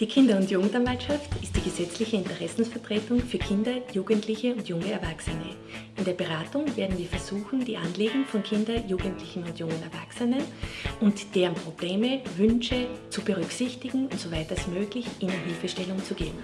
Die Kinder- und Jugendanwaltschaft ist die gesetzliche Interessensvertretung für Kinder, Jugendliche und junge Erwachsene. In der Beratung werden wir versuchen, die Anliegen von Kindern, Jugendlichen und jungen Erwachsenen und deren Probleme, Wünsche zu berücksichtigen und soweit als möglich ihnen Hilfestellung zu geben.